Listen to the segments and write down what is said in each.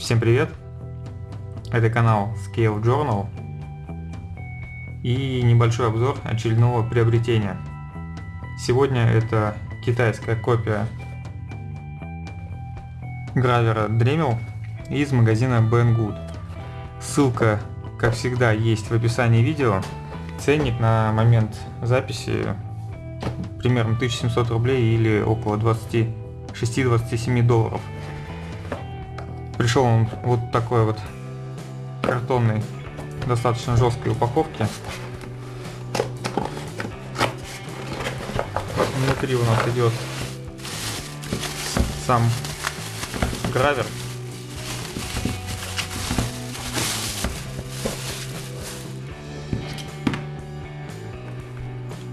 Всем привет! Это канал Scale Journal и небольшой обзор очередного приобретения. Сегодня это китайская копия гравера Dremel из магазина Banggood. Ссылка, как всегда, есть в описании видео. Ценник на момент записи примерно 1700 рублей или около 26-27 долларов. Пришел он вот такой вот картонной, достаточно жесткой упаковке. Внутри у нас идет сам гравер.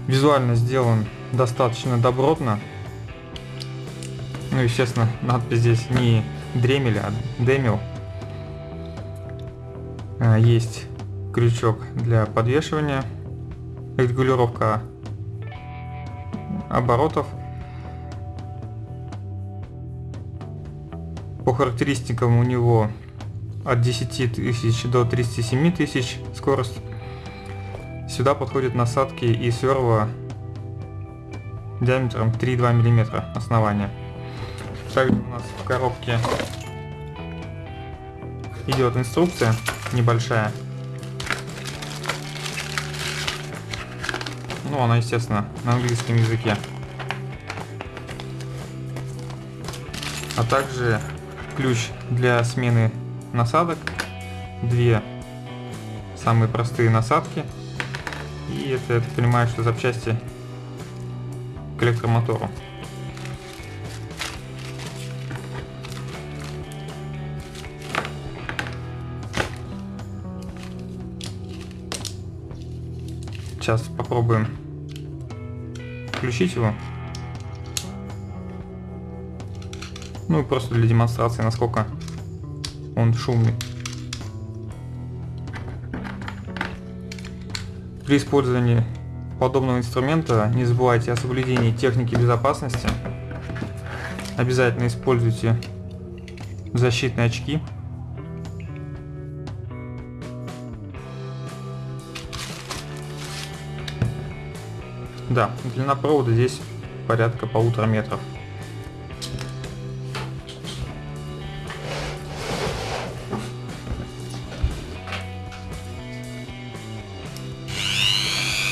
Визуально сделан достаточно добротно. Ну, естественно, надпись здесь не Дремеля, а Демил. А, есть крючок для подвешивания, регулировка оборотов. По характеристикам у него от 10 тысяч до 37 тысяч скорость. Сюда подходят насадки и сверла диаметром 3,2 мм основания. Также у нас в коробке идет инструкция небольшая. Ну, она, естественно, на английском языке. А также ключ для смены насадок. Две самые простые насадки. И это, я так понимаю, что запчасти к электромотору. Сейчас попробуем включить его. Ну и просто для демонстрации, насколько он шумный. При использовании подобного инструмента не забывайте о соблюдении техники безопасности. Обязательно используйте защитные очки. Да, длина провода здесь порядка полутора метров.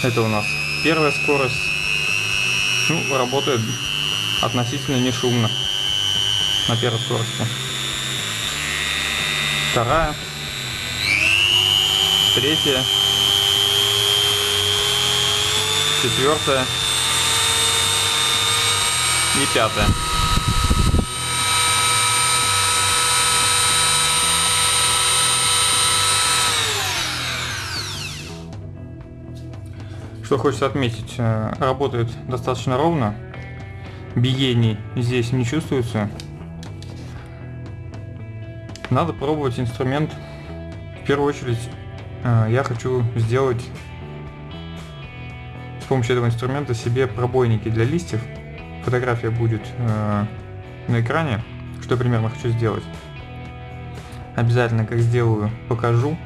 Это у нас первая скорость. Ну, работает относительно не шумно на первой скорости. Вторая. Третья четвертая и пятая. Что хочется отметить, э, работает достаточно ровно, биений здесь не чувствуется. Надо пробовать инструмент. В первую очередь э, я хочу сделать с помощью этого инструмента себе пробойники для листьев. Фотография будет э, на экране, что примерно хочу сделать. Обязательно, как сделаю, покажу.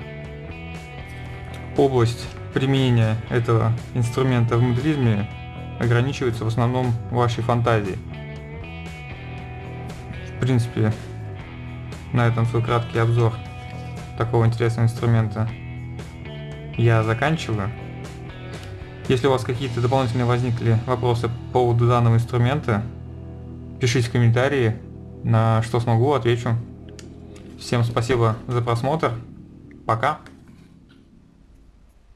Область применения этого инструмента в моделизме ограничивается в основном вашей фантазией. В принципе, на этом свой краткий обзор такого интересного инструмента я заканчиваю. Если у вас какие-то дополнительные возникли вопросы по поводу данного инструмента, пишите в комментарии, на что смогу, отвечу. Всем спасибо за просмотр. Пока.